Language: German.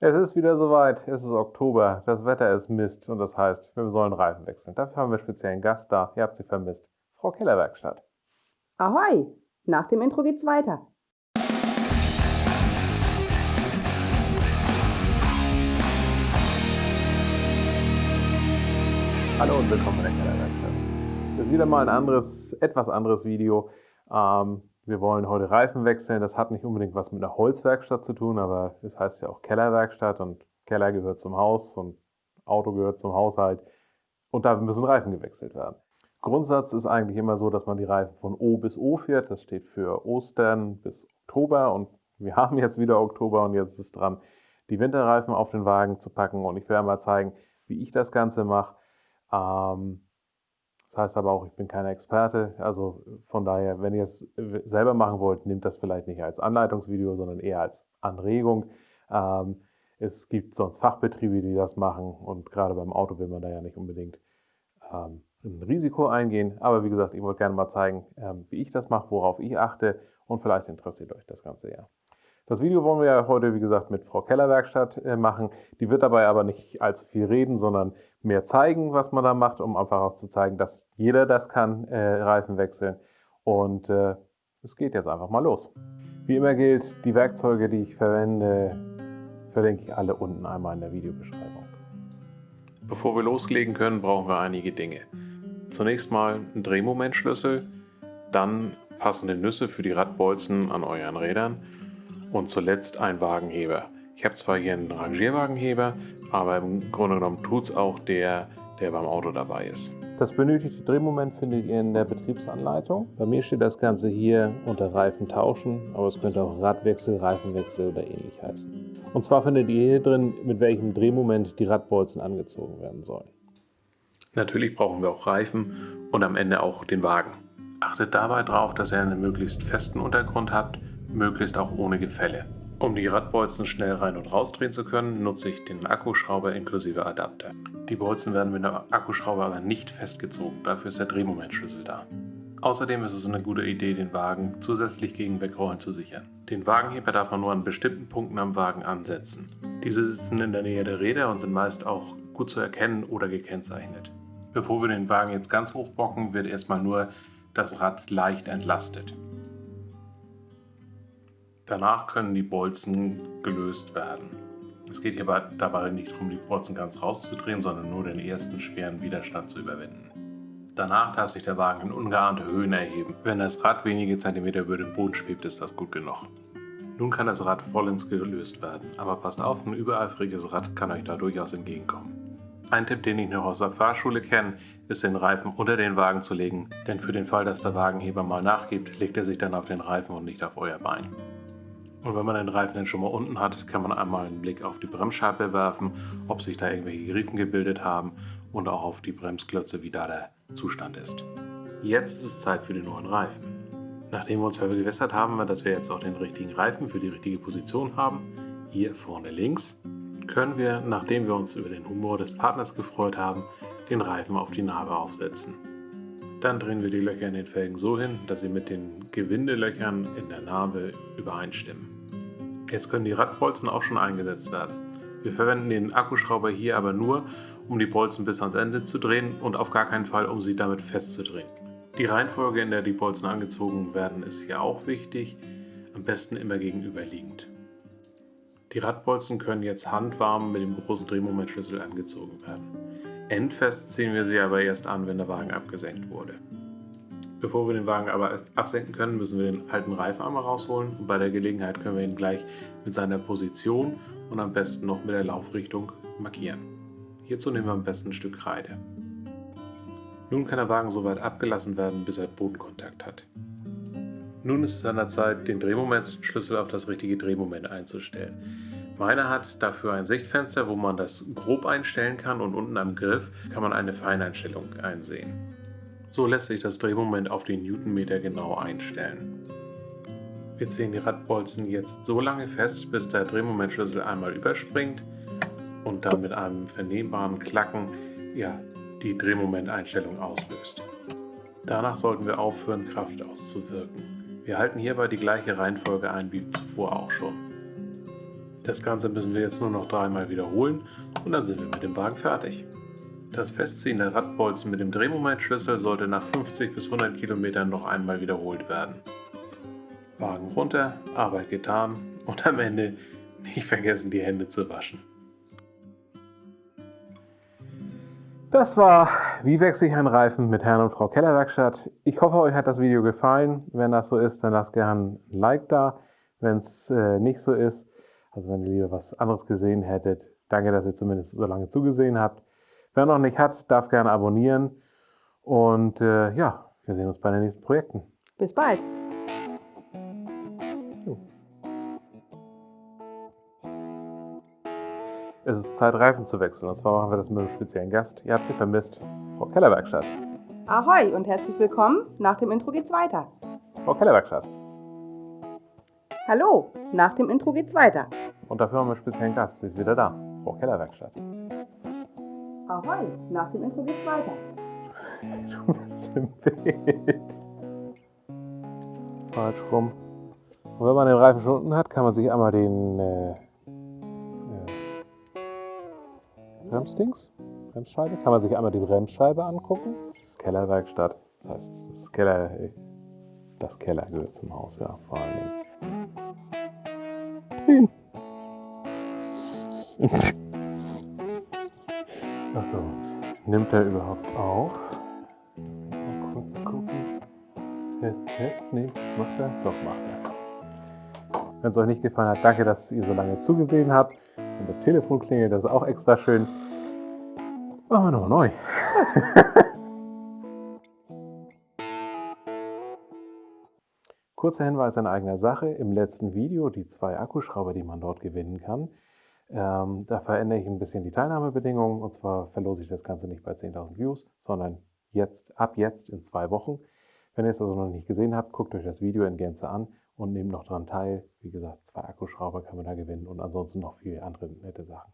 Es ist wieder soweit, es ist Oktober, das Wetter ist Mist und das heißt, wir sollen Reifen wechseln. Dafür haben wir speziell einen Gast da, ihr habt sie vermisst, Frau Kellerwerkstatt. Ahoi, nach dem Intro geht's weiter. Hallo und willkommen in der Kellerwerkstatt. Das ist wieder mal ein anderes, etwas anderes Video. Ähm, wir wollen heute Reifen wechseln. Das hat nicht unbedingt was mit einer Holzwerkstatt zu tun, aber es heißt ja auch Kellerwerkstatt und Keller gehört zum Haus und Auto gehört zum Haushalt und da müssen Reifen gewechselt werden. Grundsatz ist eigentlich immer so, dass man die Reifen von O bis O fährt. Das steht für Ostern bis Oktober und wir haben jetzt wieder Oktober und jetzt ist es dran, die Winterreifen auf den Wagen zu packen und ich werde mal zeigen, wie ich das Ganze mache. Ähm, heißt aber auch, ich bin kein Experte. Also von daher, wenn ihr es selber machen wollt, nehmt das vielleicht nicht als Anleitungsvideo, sondern eher als Anregung. Ähm, es gibt sonst Fachbetriebe, die das machen und gerade beim Auto will man da ja nicht unbedingt ähm, ein Risiko eingehen. Aber wie gesagt, ich wollte gerne mal zeigen, ähm, wie ich das mache, worauf ich achte und vielleicht interessiert euch das Ganze ja. Das Video wollen wir ja heute, wie gesagt, mit Frau Keller Werkstatt äh, machen. Die wird dabei aber nicht allzu viel reden, sondern mehr zeigen, was man da macht, um einfach auch zu zeigen, dass jeder das kann, äh, Reifen wechseln. Und äh, es geht jetzt einfach mal los. Wie immer gilt, die Werkzeuge, die ich verwende, verlinke ich alle unten einmal in der Videobeschreibung. Bevor wir loslegen können, brauchen wir einige Dinge. Zunächst mal einen Drehmomentschlüssel, dann passende Nüsse für die Radbolzen an euren Rädern und zuletzt ein Wagenheber. Ich habe zwar hier einen Rangierwagenheber, aber im Grunde genommen tut es auch der, der beim Auto dabei ist. Das benötigte Drehmoment findet ihr in der Betriebsanleitung. Bei mir steht das Ganze hier unter Reifen tauschen, aber es könnte auch Radwechsel, Reifenwechsel oder ähnlich heißen. Und zwar findet ihr hier drin, mit welchem Drehmoment die Radbolzen angezogen werden sollen. Natürlich brauchen wir auch Reifen und am Ende auch den Wagen. Achtet dabei darauf, dass ihr einen möglichst festen Untergrund habt möglichst auch ohne Gefälle. Um die Radbolzen schnell rein und rausdrehen zu können, nutze ich den Akkuschrauber inklusive Adapter. Die Bolzen werden mit dem Akkuschrauber aber nicht festgezogen, dafür ist der Drehmomentschlüssel da. Außerdem ist es eine gute Idee, den Wagen zusätzlich gegen Wegrollen zu sichern. Den Wagenheber darf man nur an bestimmten Punkten am Wagen ansetzen. Diese sitzen in der Nähe der Räder und sind meist auch gut zu erkennen oder gekennzeichnet. Bevor wir den Wagen jetzt ganz hochbocken, wird erstmal nur das Rad leicht entlastet. Danach können die Bolzen gelöst werden. Es geht hierbei dabei nicht darum, die Bolzen ganz rauszudrehen, sondern nur den ersten schweren Widerstand zu überwinden. Danach darf sich der Wagen in ungeahnte Höhen erheben. Wenn das Rad wenige Zentimeter über dem Boden schwebt, ist das gut genug. Nun kann das Rad vollends gelöst werden, aber passt auf, ein übereifriges Rad kann euch da durchaus entgegenkommen. Ein Tipp, den ich noch aus der Fahrschule kenne, ist den Reifen unter den Wagen zu legen, denn für den Fall, dass der Wagenheber mal nachgibt, legt er sich dann auf den Reifen und nicht auf euer Bein. Und wenn man den Reifen dann schon mal unten hat, kann man einmal einen Blick auf die Bremsscheibe werfen, ob sich da irgendwelche Griefen gebildet haben und auch auf die Bremsklötze, wie da der Zustand ist. Jetzt ist es Zeit für den neuen Reifen. Nachdem wir uns vergewissert haben, dass wir jetzt auch den richtigen Reifen für die richtige Position haben, hier vorne links, können wir, nachdem wir uns über den Humor des Partners gefreut haben, den Reifen auf die Narbe aufsetzen. Dann drehen wir die Löcher in den Felgen so hin, dass sie mit den Gewindelöchern in der Narbe übereinstimmen. Jetzt können die Radbolzen auch schon eingesetzt werden. Wir verwenden den Akkuschrauber hier aber nur, um die Bolzen bis ans Ende zu drehen und auf gar keinen Fall, um sie damit festzudrehen. Die Reihenfolge, in der die Bolzen angezogen werden, ist hier auch wichtig, am besten immer gegenüberliegend. Die Radbolzen können jetzt handwarm mit dem großen Drehmomentschlüssel angezogen werden. Endfest ziehen wir sie aber erst an, wenn der Wagen abgesenkt wurde. Bevor wir den Wagen aber absenken können, müssen wir den alten Reifen einmal rausholen und bei der Gelegenheit können wir ihn gleich mit seiner Position und am besten noch mit der Laufrichtung markieren. Hierzu nehmen wir am besten ein Stück Kreide. Nun kann der Wagen so weit abgelassen werden, bis er Bodenkontakt hat. Nun ist es an der Zeit, den Drehmomentschlüssel auf das richtige Drehmoment einzustellen. Meiner hat dafür ein Sichtfenster, wo man das grob einstellen kann und unten am Griff kann man eine Feineinstellung einsehen. So lässt sich das Drehmoment auf den Newtonmeter genau einstellen. Wir ziehen die Radbolzen jetzt so lange fest, bis der Drehmomentschlüssel einmal überspringt und dann mit einem vernehmbaren Klacken ja, die Drehmomenteinstellung auslöst. Danach sollten wir aufhören, Kraft auszuwirken. Wir halten hierbei die gleiche Reihenfolge ein wie zuvor auch schon. Das Ganze müssen wir jetzt nur noch dreimal wiederholen und dann sind wir mit dem Wagen fertig. Das Festziehen der Radbolzen mit dem Drehmomentschlüssel sollte nach 50 bis 100 Kilometern noch einmal wiederholt werden. Wagen runter, Arbeit getan und am Ende nicht vergessen die Hände zu waschen. Das war Wie wechsle ich einen Reifen mit Herrn und Frau Kellerwerkstatt. Ich hoffe, euch hat das Video gefallen. Wenn das so ist, dann lasst gerne ein Like da. Wenn es äh, nicht so ist, also wenn ihr lieber was anderes gesehen hättet, danke, dass ihr zumindest so lange zugesehen habt. Wer noch nicht hat, darf gerne abonnieren. Und äh, ja, wir sehen uns bei den nächsten Projekten. Bis bald. Es ist Zeit, Reifen zu wechseln. Und zwar machen wir das mit einem speziellen Gast. Ihr habt sie vermisst, Frau Kellerwerkstatt. Ahoi und herzlich willkommen. Nach dem Intro geht's weiter. Frau Kellerwerkstatt. Hallo, nach dem Intro geht's weiter. Und dafür haben wir einen speziellen Gast. Sie ist wieder da. Frau Kellerwerkstatt. Ahoi, nach dem Intro geht's weiter. Du bist im Bild. Falsch rum. Und wenn man den Reifen schon unten hat, kann man sich einmal den äh, Bremsdings, Bremsscheibe, kann man sich einmal die Bremsscheibe angucken. Kellerwerkstatt, das heißt, das Keller, das Keller gehört zum Haus, ja, vor allen Dingen. Achso, nimmt er überhaupt auf? Mal kurz gucken. Test, Test, nee, macht er? Doch, macht er. Wenn es euch nicht gefallen hat, danke, dass ihr so lange zugesehen habt. Und das Telefon klingelt, das ist auch extra schön. Machen wir nochmal neu. Kurzer Hinweis in eigener Sache. Im letzten Video, die zwei Akkuschrauber, die man dort gewinnen kann, ähm, da verändere ich ein bisschen die Teilnahmebedingungen. Und zwar verlose ich das Ganze nicht bei 10.000 Views, sondern jetzt, ab jetzt in zwei Wochen. Wenn ihr es also noch nicht gesehen habt, guckt euch das Video in Gänze an und nehmt noch daran teil. Wie gesagt, zwei Akkuschrauber kann man da gewinnen und ansonsten noch viele andere nette Sachen.